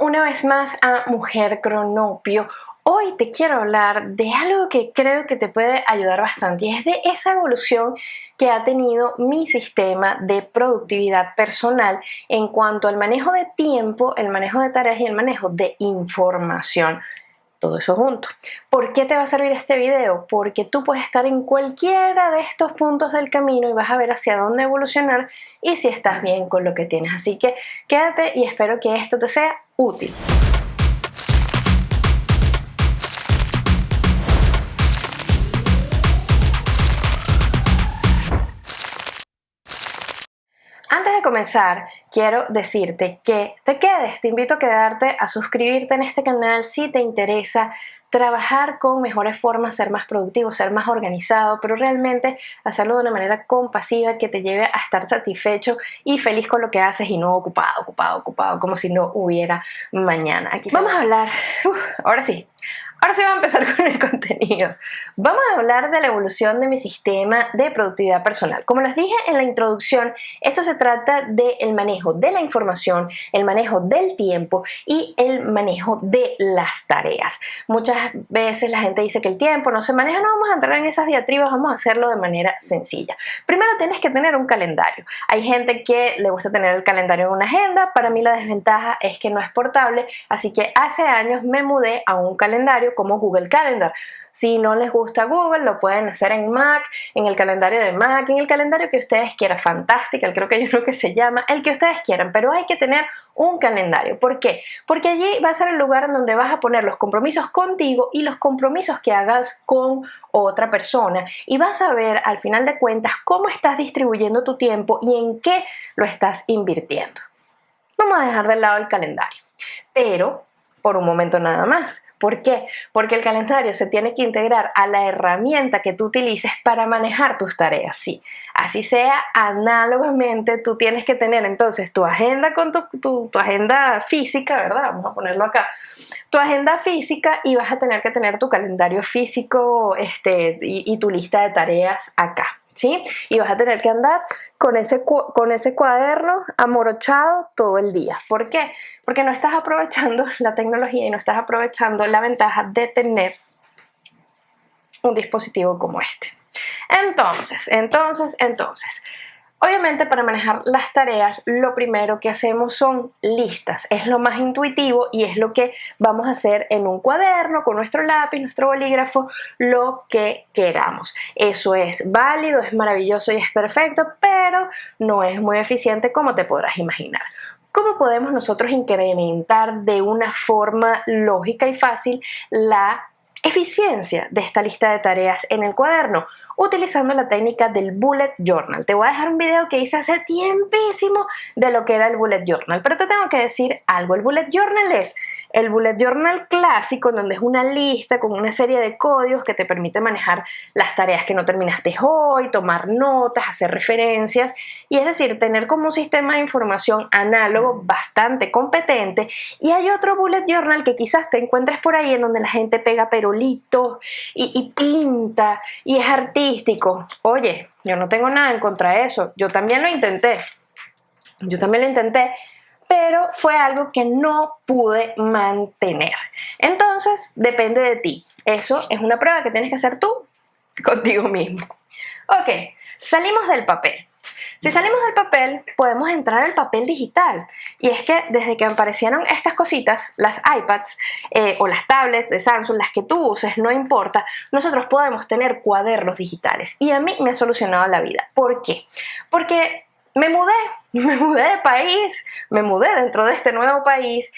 una vez más a Mujer Cronopio. Hoy te quiero hablar de algo que creo que te puede ayudar bastante y es de esa evolución que ha tenido mi sistema de productividad personal en cuanto al manejo de tiempo, el manejo de tareas y el manejo de información todo eso junto. ¿Por qué te va a servir este video? Porque tú puedes estar en cualquiera de estos puntos del camino y vas a ver hacia dónde evolucionar y si estás bien con lo que tienes. Así que quédate y espero que esto te sea útil. De comenzar, quiero decirte que te quedes, te invito a quedarte, a suscribirte en este canal si te interesa trabajar con mejores formas, ser más productivo, ser más organizado, pero realmente hacerlo de una manera compasiva que te lleve a estar satisfecho y feliz con lo que haces y no ocupado, ocupado, ocupado, como si no hubiera mañana. Aquí vamos a hablar, ahora sí, Ahora sí vamos a empezar con el contenido. Vamos a hablar de la evolución de mi sistema de productividad personal. Como les dije en la introducción, esto se trata del manejo de la información, el manejo del tiempo y el manejo de las tareas. Muchas veces la gente dice que el tiempo no se maneja, no vamos a entrar en esas diatribas, vamos a hacerlo de manera sencilla. Primero tienes que tener un calendario. Hay gente que le gusta tener el calendario en una agenda, para mí la desventaja es que no es portable, así que hace años me mudé a un calendario como Google Calendar. Si no les gusta Google, lo pueden hacer en Mac, en el calendario de Mac, en el calendario que ustedes quieran, Fantástica, creo que hay uno que se llama, el que ustedes quieran, pero hay que tener un calendario. ¿Por qué? Porque allí va a ser el lugar en donde vas a poner los compromisos contigo y los compromisos que hagas con otra persona y vas a ver al final de cuentas cómo estás distribuyendo tu tiempo y en qué lo estás invirtiendo. Vamos a dejar de lado el calendario, pero por un momento nada más. ¿Por qué? Porque el calendario se tiene que integrar a la herramienta que tú utilices para manejar tus tareas. Sí, así sea análogamente, tú tienes que tener entonces tu agenda con tu, agenda física, ¿verdad? Vamos a ponerlo acá. Tu agenda física y vas a tener que tener tu calendario físico este, y tu lista de tareas acá. Y vas a tener que andar con ese, con ese cuaderno amorochado todo el día. ¿Por qué? Porque no estás aprovechando la tecnología y no estás aprovechando la ventaja de tener un dispositivo como este. Entonces, entonces, entonces, Obviamente para manejar las tareas lo primero que hacemos son listas, es lo más intuitivo y es lo que vamos a hacer en un cuaderno con nuestro lápiz, nuestro bolígrafo, lo que queramos. Eso es válido, es maravilloso y es perfecto, pero no es muy eficiente como te podrás imaginar. ¿Cómo podemos nosotros incrementar de una forma lógica y fácil la eficiencia de esta lista de tareas en el cuaderno utilizando la técnica del bullet journal. Te voy a dejar un video que hice hace tiempísimo de lo que era el bullet journal, pero te tengo que decir algo. El bullet journal es el bullet journal clásico, donde es una lista con una serie de códigos que te permite manejar las tareas que no terminaste hoy, tomar notas, hacer referencias, y es decir, tener como un sistema de información análogo bastante competente. Y hay otro bullet journal que quizás te encuentres por ahí en donde la gente pega y, y pinta y es artístico. Oye, yo no tengo nada en contra de eso. Yo también lo intenté. Yo también lo intenté, pero fue algo que no pude mantener. Entonces, depende de ti. Eso es una prueba que tienes que hacer tú contigo mismo. Ok, salimos del papel. Si salimos del papel, podemos entrar al papel digital. Y es que desde que aparecieron estas cositas, las iPads eh, o las tablets de Samsung, las que tú uses, no importa, nosotros podemos tener cuadernos digitales. Y a mí me ha solucionado la vida. ¿Por qué? Porque me mudé, me mudé de país, me mudé dentro de este nuevo país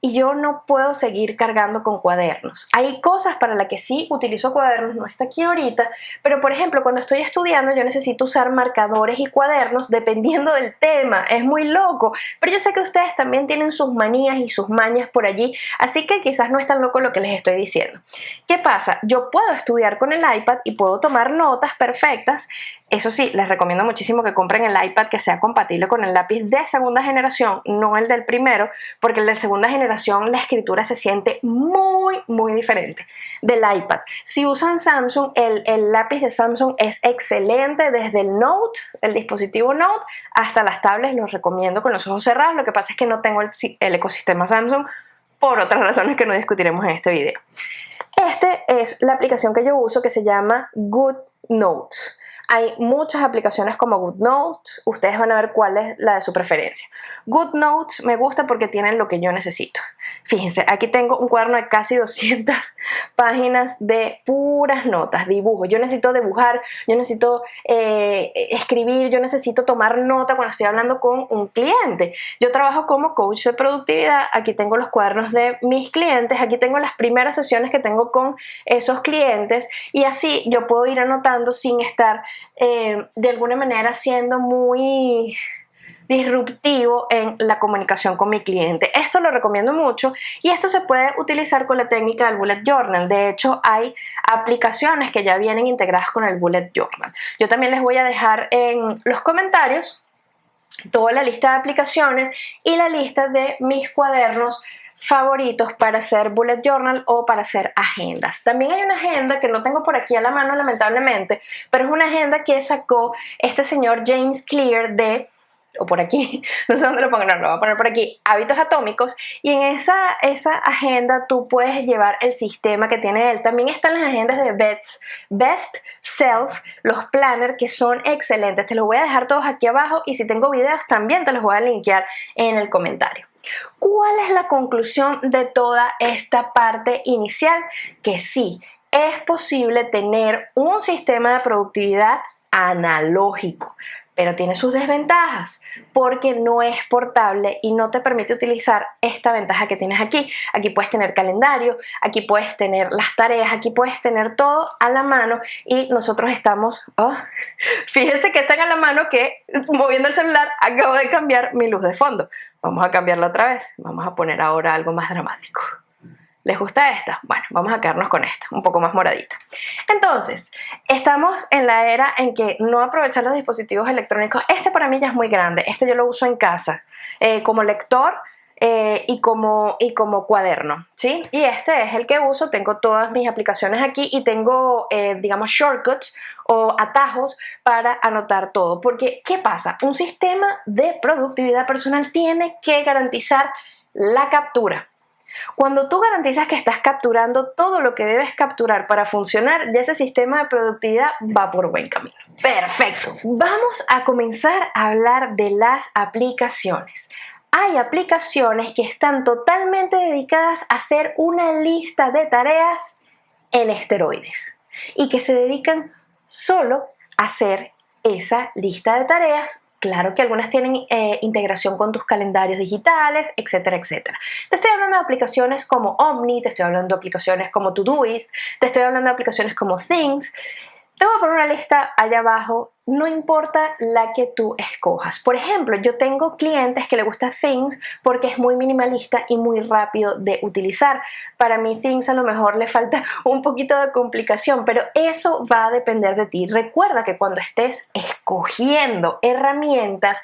y yo no puedo seguir cargando con cuadernos. Hay cosas para las que sí utilizo cuadernos, no está aquí ahorita, pero por ejemplo cuando estoy estudiando yo necesito usar marcadores y cuadernos dependiendo del tema, es muy loco, pero yo sé que ustedes también tienen sus manías y sus mañas por allí, así que quizás no es tan loco lo que les estoy diciendo. ¿Qué pasa? Yo puedo estudiar con el iPad y puedo tomar notas perfectas Eso sí, les recomiendo muchísimo que compren el iPad que sea compatible con el lápiz de segunda generación, no el del primero, porque el de segunda generación la escritura se siente muy, muy diferente del iPad. Si usan Samsung, el, el lápiz de Samsung es excelente desde el Note, el dispositivo Note, hasta las tablets, los recomiendo con los ojos cerrados. Lo que pasa es que no tengo el, el ecosistema Samsung por otras razones que no discutiremos en este video. Este es la aplicación que yo uso que se llama Good Notes. Hay muchas aplicaciones como GoodNotes, ustedes van a ver cuál es la de su preferencia. GoodNotes me gusta porque tienen lo que yo necesito. Fíjense, aquí tengo un cuaderno de casi 200 páginas de puras notas, dibujos. Yo necesito dibujar, yo necesito eh, escribir, yo necesito tomar nota cuando estoy hablando con un cliente. Yo trabajo como coach de productividad, aquí tengo los cuadernos de mis clientes, aquí tengo las primeras sesiones que tengo con esos clientes y así yo puedo ir anotando sin estar eh, de alguna manera siendo muy disruptivo en la comunicación con mi cliente. Esto lo recomiendo mucho y esto se puede utilizar con la técnica del bullet journal. De hecho, hay aplicaciones que ya vienen integradas con el bullet journal. Yo también les voy a dejar en los comentarios toda la lista de aplicaciones y la lista de mis cuadernos favoritos para hacer bullet journal o para hacer agendas. También hay una agenda que no tengo por aquí a la mano lamentablemente, pero es una agenda que sacó este señor James Clear de o por aquí, no sé dónde lo pongo, no, lo voy a poner por aquí, hábitos atómicos, y en esa, esa agenda tú puedes llevar el sistema que tiene él. También están las agendas de Best, Best Self, los planners, que son excelentes. Te los voy a dejar todos aquí abajo y si tengo videos también te los voy a linkear en el comentario. ¿Cuál es la conclusión de toda esta parte inicial? Que sí, es posible tener un sistema de productividad analógico, pero tiene sus desventajas porque no es portable y no te permite utilizar esta ventaja que tienes aquí. Aquí puedes tener calendario, aquí puedes tener las tareas, aquí puedes tener todo a la mano y nosotros estamos, oh, fíjense que están a la mano que moviendo el celular acabo de cambiar mi luz de fondo. Vamos a cambiarla otra vez, vamos a poner ahora algo más dramático. ¿Les gusta esta? Bueno, vamos a quedarnos con esta, un poco más moradita. Entonces, estamos en la era en que no aprovechar los dispositivos electrónicos. Este para mí ya es muy grande, este yo lo uso en casa eh, como lector eh, y, como, y como cuaderno, ¿sí? Y este es el que uso, tengo todas mis aplicaciones aquí y tengo, eh, digamos, shortcuts o atajos para anotar todo. Porque, ¿qué pasa? Un sistema de productividad personal tiene que garantizar la captura. Cuando tú garantizas que estás capturando todo lo que debes capturar para funcionar, ya ese sistema de productividad va por buen camino. Perfecto. Vamos a comenzar a hablar de las aplicaciones. Hay aplicaciones que están totalmente dedicadas a hacer una lista de tareas en esteroides y que se dedican solo a hacer esa lista de tareas Claro que algunas tienen eh, integración con tus calendarios digitales, etcétera, etcétera. Te estoy hablando de aplicaciones como Omni, te estoy hablando de aplicaciones como Todoist, te estoy hablando de aplicaciones como Things. Te voy a poner una lista allá abajo, no importa la que tú escojas. Por ejemplo, yo tengo clientes que le gusta Things porque es muy minimalista y muy rápido de utilizar. Para mí Things a lo mejor le falta un poquito de complicación, pero eso va a depender de ti. Recuerda que cuando estés escogiendo herramientas,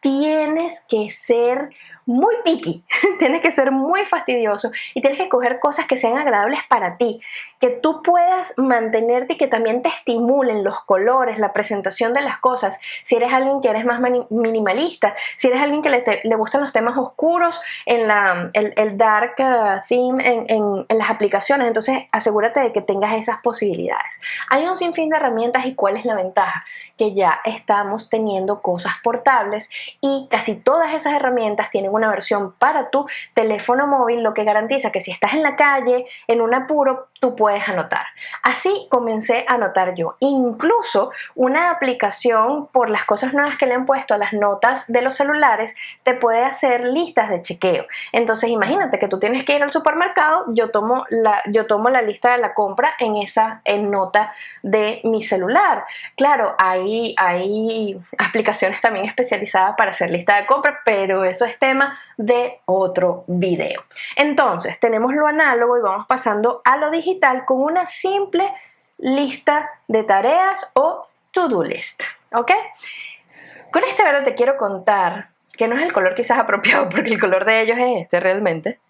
tienes que ser muy picky, tienes que ser muy fastidioso y tienes que escoger cosas que sean agradables para ti, que tú puedas mantenerte y que también te estimulen los colores, la presentación de las cosas. Si eres alguien que eres más minimalista, si eres alguien que le, gustan los temas oscuros en la, el, dark uh, theme en, en las aplicaciones, entonces asegúrate de que tengas esas posibilidades. Hay un sinfín de herramientas y cuál es la ventaja, que ya estamos teniendo cosas portables y casi todas esas herramientas tienen una versión para tu teléfono móvil, lo que garantiza que si estás en la calle, en un apuro, tú puedes anotar. Así comencé a anotar yo. Incluso una aplicación, por las cosas nuevas que le han puesto a las notas de los celulares, te puede hacer listas de chequeo. Entonces imagínate que tú tienes que ir al supermercado, yo tomo la, yo tomo la lista de la compra en esa en nota de mi celular. Claro, hay, hay aplicaciones también especializadas para hacer lista de compra, pero eso es tema de otro video. Entonces, tenemos lo análogo y vamos pasando a lo digital con una simple lista de tareas o to-do list, ¿ok? Con este verde te quiero contar que no es el color quizás apropiado porque el color de ellos es este realmente,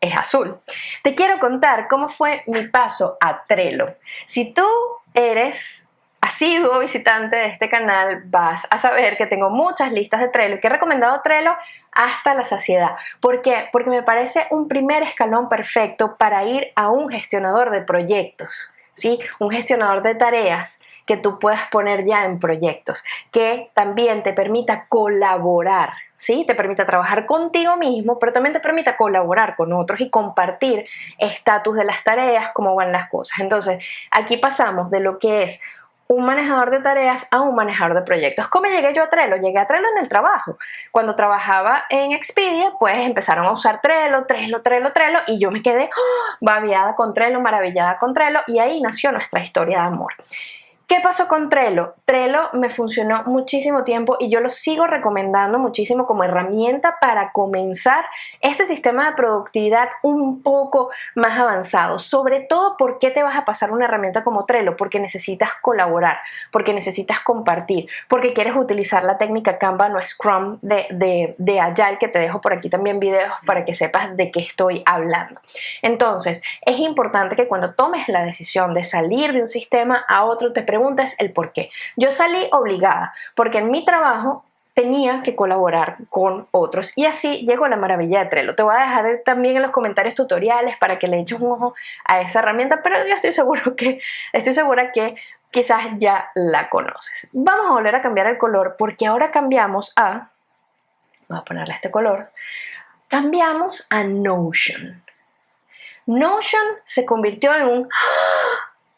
es azul. Te quiero contar cómo fue mi paso a Trello. Si tú eres asiduo visitante de este canal, vas a saber que tengo muchas listas de Trello y que he recomendado Trello hasta la saciedad. ¿Por qué? Porque me parece un primer escalón perfecto para ir a un gestionador de proyectos, ¿sí? Un gestionador de tareas que tú puedas poner ya en proyectos, que también te permita colaborar, ¿sí? Te permita trabajar contigo mismo, pero también te permita colaborar con otros y compartir estatus de las tareas, cómo van las cosas. Entonces, aquí pasamos de lo que es un manejador de tareas a un manejador de proyectos. ¿Cómo llegué yo a Trello? Llegué a Trello en el trabajo. Cuando trabajaba en Expedia, pues empezaron a usar Trello, Trello, Trello, Trello y yo me quedé ¡oh! babiada con Trello, maravillada con Trello y ahí nació nuestra historia de amor. ¿Qué pasó con Trello? Trello me funcionó muchísimo tiempo y yo lo sigo recomendando muchísimo como herramienta para comenzar este sistema de productividad un poco más avanzado. Sobre todo, ¿por qué te vas a pasar una herramienta como Trello? Porque necesitas colaborar, porque necesitas compartir, porque quieres utilizar la técnica Canva no Scrum de, de, de Agile, que te dejo por aquí también videos para que sepas de qué estoy hablando. Entonces, es importante que cuando tomes la decisión de salir de un sistema a otro, te preguntas el por qué. Yo salí obligada porque en mi trabajo tenía que colaborar con otros y así llegó la maravilla de Trello. Te voy a dejar también en los comentarios tutoriales para que le eches un ojo a esa herramienta, pero yo estoy seguro que estoy segura que quizás ya la conoces. Vamos a volver a cambiar el color porque ahora cambiamos a vamos a ponerle este color. Cambiamos a Notion. Notion se convirtió en un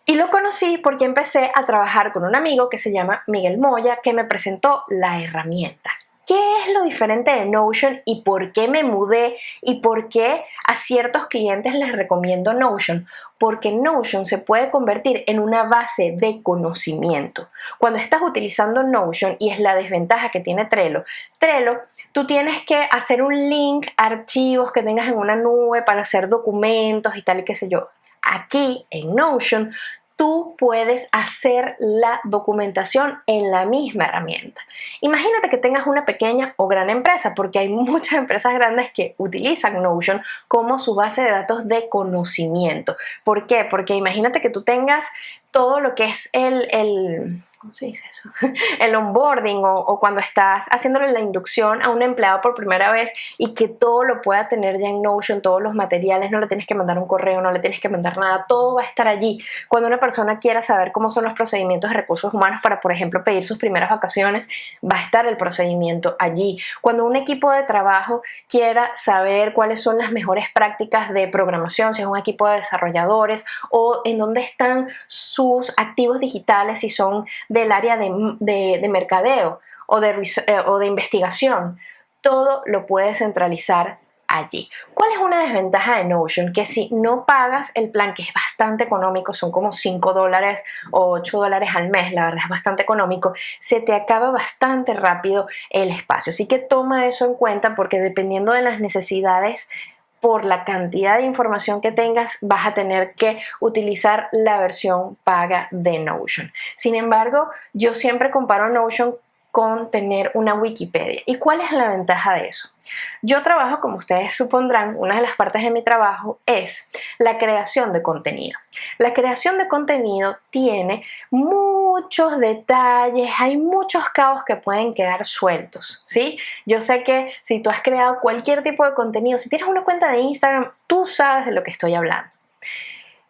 y lo conocí porque empecé a trabajar con un amigo que se llama Miguel Moya que me presentó la herramienta. ¿Qué es lo diferente de Notion y por qué me mudé y por qué a ciertos clientes les recomiendo Notion? Porque Notion se puede convertir en una base de conocimiento. Cuando estás utilizando Notion, y es la desventaja que tiene Trello, Trello, tú tienes que hacer un link archivos que tengas en una nube para hacer documentos y tal y qué sé yo. Aquí en Notion tú puedes hacer la documentación en la misma herramienta. Imagínate que tengas una pequeña o gran empresa, porque hay muchas empresas grandes que utilizan Notion como su base de datos de conocimiento. ¿Por qué? Porque imagínate que tú tengas todo lo que es el, el ¿cómo se dice eso? el onboarding o, cuando estás haciéndole la inducción a un empleado por primera vez y que todo lo pueda tener ya en Notion, todos los materiales, no le tienes que mandar un correo, no le tienes que mandar nada, todo va a estar allí. Cuando una persona quiera saber cómo son los procedimientos de recursos humanos para, por ejemplo, pedir sus primeras vacaciones, va a estar el procedimiento allí. Cuando un equipo de trabajo quiera saber cuáles son las mejores prácticas de programación, si es un equipo de desarrolladores o en dónde están sus activos digitales, si son del área de, mercadeo o de, eh, o de investigación. Todo lo puedes centralizar allí. ¿Cuál es una desventaja de Notion? Que si no pagas el plan, que es bastante económico, son como 5 dólares o 8 dólares al mes, la verdad es bastante económico, se te acaba bastante rápido el espacio. Así que toma eso en cuenta porque dependiendo de las necesidades por la cantidad de información que tengas, vas a tener que utilizar la versión paga de Notion. Sin embargo, yo siempre comparo Notion con tener una Wikipedia. ¿Y cuál es la ventaja de eso? Yo trabajo, como ustedes supondrán, una de las partes de mi trabajo es la creación de contenido. La creación de contenido tiene muchos detalles, hay muchos cabos que pueden quedar sueltos, ¿sí? Yo sé que si tú has creado cualquier tipo de contenido, si tienes una cuenta de Instagram, tú sabes de lo que estoy hablando.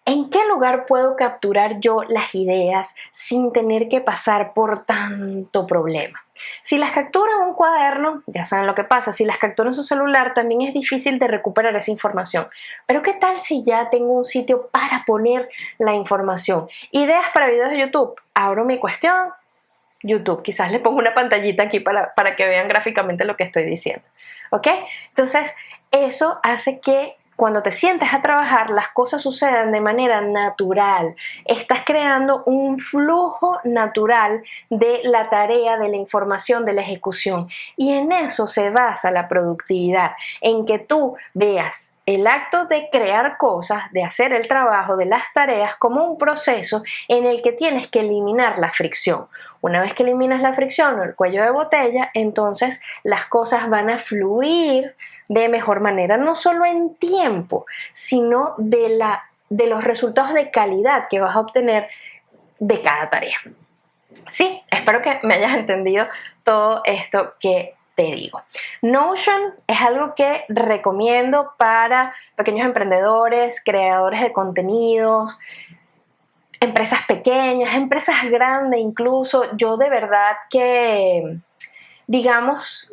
¿En qué lugar puedo capturar yo las ideas sin tener que pasar por tanto problema? Si las capturo en un cuaderno, ya saben lo que pasa, si las capturo en su celular también es difícil de recuperar esa información. Pero ¿qué tal si ya tengo un sitio para poner la información? Ideas para videos de YouTube. Abro mi cuestión, YouTube. Quizás le pongo una pantallita aquí para, para que vean gráficamente lo que estoy diciendo. ¿Ok? Entonces, eso hace que cuando te sientes a trabajar, las cosas suceden de manera natural. Estás creando un flujo natural de la tarea, de la información, de la ejecución. Y en eso se basa la productividad, en que tú veas el acto de crear cosas, de hacer el trabajo, de las tareas como un proceso en el que tienes que eliminar la fricción. Una vez que eliminas la fricción o el cuello de botella, entonces las cosas van a fluir de mejor manera, no solo en tiempo, sino de, la, de los resultados de calidad que vas a obtener de cada tarea. Sí, espero que me hayas entendido todo esto que te digo. Notion es algo que recomiendo para pequeños emprendedores, creadores de contenidos, empresas pequeñas, empresas grandes incluso. Yo de verdad que, digamos,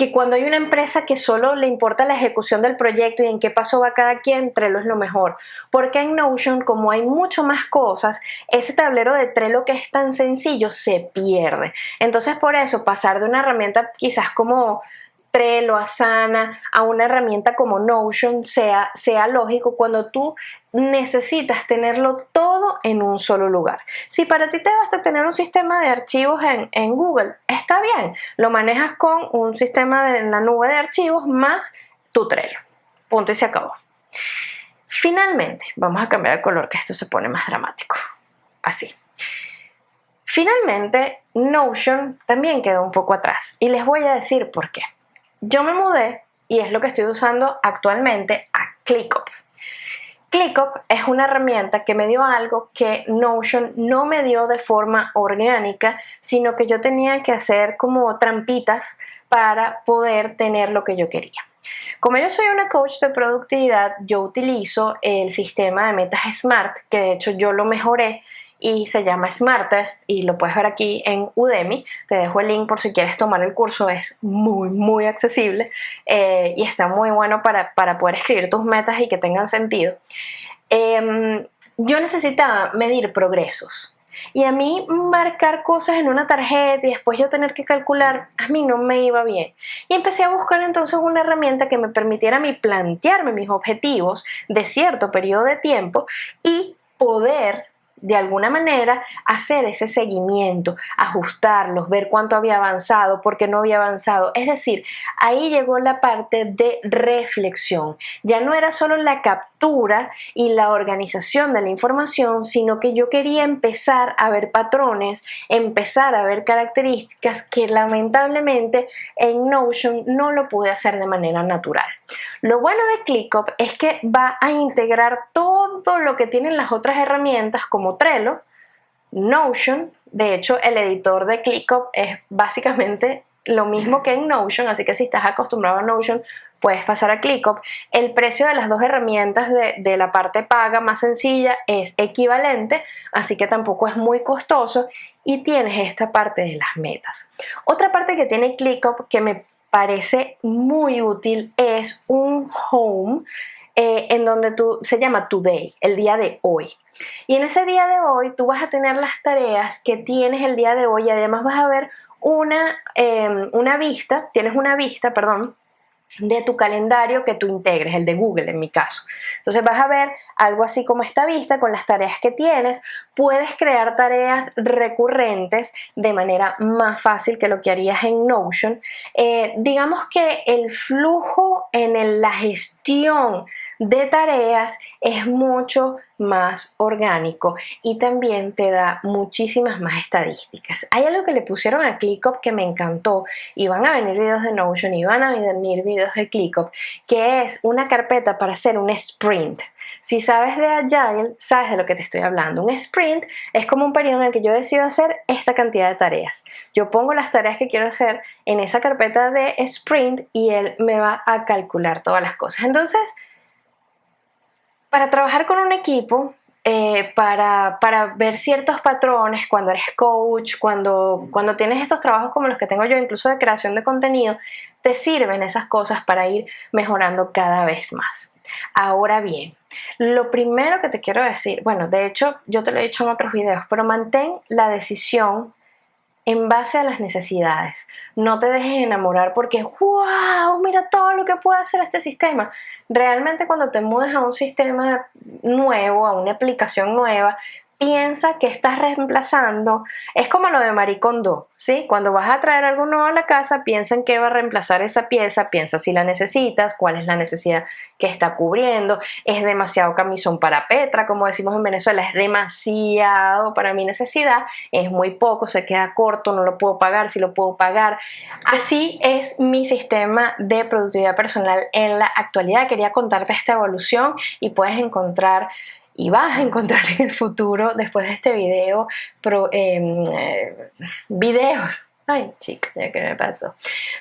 que cuando hay una empresa que solo le importa la ejecución del proyecto y en qué paso va cada quien, Trello es lo mejor. Porque en Notion, como hay mucho más cosas, ese tablero de Trello que es tan sencillo se pierde. Entonces, por eso, pasar de una herramienta quizás como Trello, Asana, a una herramienta como Notion sea, sea lógico cuando tú necesitas tenerlo todo en un solo lugar. Si para ti te basta tener un sistema de archivos en, Google, está bien, lo manejas con un sistema en la nube de archivos más tu Trello. Punto y se acabó. Finalmente, vamos a cambiar el color que esto se pone más dramático. Así. Finalmente, Notion también quedó un poco atrás y les voy a decir por qué. Yo me mudé y es lo que estoy usando actualmente a ClickUp. ClickUp es una herramienta que me dio algo que Notion no me dio de forma orgánica, sino que yo tenía que hacer como trampitas para poder tener lo que yo quería. Como yo soy una coach de productividad, yo utilizo el sistema de metas SMART, que de hecho yo lo mejoré y se llama Smartest y lo puedes ver aquí en Udemy. Te dejo el link por si quieres tomar el curso, es muy, muy accesible eh, y está muy bueno para, poder escribir tus metas y que tengan sentido. Em, yo necesitaba medir progresos. Y a mí marcar cosas en una tarjeta y después yo tener que calcular, a mí no me iba bien. Y empecé a buscar entonces una herramienta que me permitiera a mí plantearme mis objetivos de cierto periodo de tiempo y poder de alguna manera hacer ese seguimiento, ajustarlos, ver cuánto había avanzado, por qué no había avanzado. Es decir, ahí llegó la parte de reflexión. Ya no era solo la captura y la organización de la información, sino que yo quería empezar a ver patrones, empezar a ver características que lamentablemente en Notion no lo pude hacer de manera natural. Lo bueno de ClickUp es que va a integrar todo lo que tienen las otras herramientas como Trello, Notion, de hecho el editor de ClickUp es básicamente lo mismo que en Notion, así que si estás acostumbrado a Notion, puedes pasar a ClickUp. El precio de las dos herramientas de, de, la parte paga más sencilla es equivalente, así que tampoco es muy costoso y tienes esta parte de las metas. Otra parte que tiene ClickUp que me parece muy útil es un home eh, en donde tú, se llama Today, el día de hoy. Y en ese día de hoy tú vas a tener las tareas que tienes el día de hoy y además vas a ver una, em, una vista, tienes una vista, perdón, de tu calendario que tú integres, el de Google en mi caso. Entonces vas a ver algo así como esta vista con las tareas que tienes. Puedes crear tareas recurrentes de manera más fácil que lo que harías en Notion. Eh, digamos que el flujo en la gestión de tareas es mucho más orgánico y también te da muchísimas más estadísticas. Hay algo que le pusieron a ClickUp que me encantó y van a venir videos de Notion y van a venir videos de ClickUp que es una carpeta para hacer un sprint. Si sabes de Agile, sabes de lo que te estoy hablando. Un sprint es como un periodo en el que yo decido hacer esta cantidad de tareas. Yo pongo las tareas que quiero hacer en esa carpeta de sprint y él me va a calcular todas las cosas. Entonces, para trabajar con un equipo, eh, para, ver ciertos patrones, cuando eres coach, cuando, cuando tienes estos trabajos como los que tengo yo, incluso de creación de contenido, te sirven esas cosas para ir mejorando cada vez más. Ahora bien, lo primero que te quiero decir, bueno, de hecho yo te lo he dicho en otros videos, pero mantén la decisión en base a las necesidades. No te dejes enamorar porque, wow, mira todo lo que puede hacer este sistema. Realmente cuando te mudes a un sistema nuevo, a una aplicación nueva, piensa que estás reemplazando, es como lo de Maricondo, ¿sí? Cuando vas a traer algo nuevo a la casa, piensa en qué va a reemplazar esa pieza, piensa si la necesitas, cuál es la necesidad que está cubriendo, es demasiado camisón para Petra, como decimos en Venezuela, es demasiado para mi necesidad, es muy poco, se queda corto, no lo puedo pagar, si lo puedo pagar. Así es mi sistema de productividad personal en la actualidad. Quería contarte esta evolución y puedes encontrar y vas a encontrar en el futuro, después de este video, em, videos Ay, chica, ya que me pasó.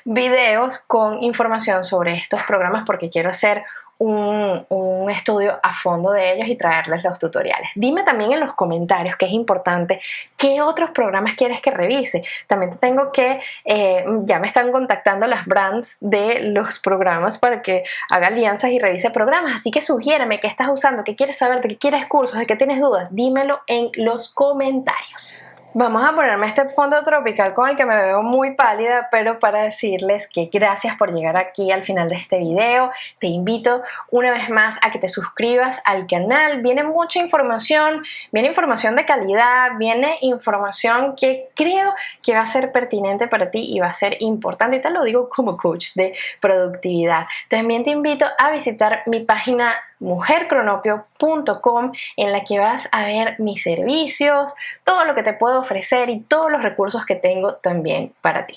Videos con información sobre estos programas porque quiero hacer un, estudio a fondo de ellos y traerles los tutoriales. Dime también en los comentarios, que es importante, qué otros programas quieres que revise. También te tengo que, eh, ya me están contactando las brands de los programas para que haga alianzas y revise programas. Así que sugiéreme qué estás usando, qué quieres saber, de qué quieres cursos, de qué tienes dudas. Dímelo en los comentarios. Vamos a ponerme este fondo tropical con el que me veo muy pálida, pero para decirles que gracias por llegar aquí al final de este video. Te invito una vez más a que te suscribas al canal. Viene mucha información, viene información de calidad, viene información que creo que va a ser pertinente para ti y va a ser importante. Y te lo digo como coach de productividad. También te invito a visitar mi página mujercronopio.com en la que vas a ver mis servicios, todo lo que te puedo ofrecer y todos los recursos que tengo también para ti.